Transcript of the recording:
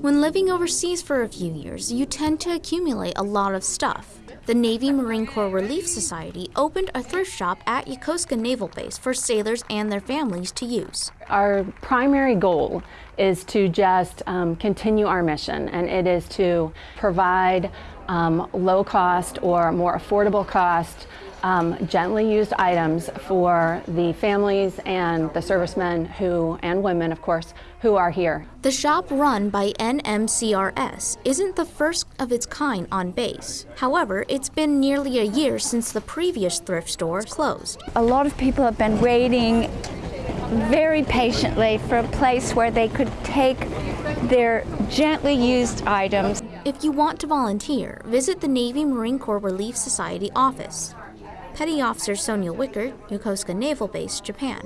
When living overseas for a few years, you tend to accumulate a lot of stuff. The Navy Marine Corps Relief Society opened a thrift shop at Yokosuka Naval Base for sailors and their families to use. Our primary goal is to just um, continue our mission, and it is to provide um, low cost or more affordable cost um, gently used items for the families and the servicemen who, and women of course, who are here. The shop run by NMCRS isn't the first of its kind on base. However, it's been nearly a year since the previous thrift store closed. A lot of people have been waiting very patiently for a place where they could take their gently used items. If you want to volunteer, visit the Navy Marine Corps Relief Society office. Petty Officer Sonia Wickert, Yokosuka Naval Base, Japan.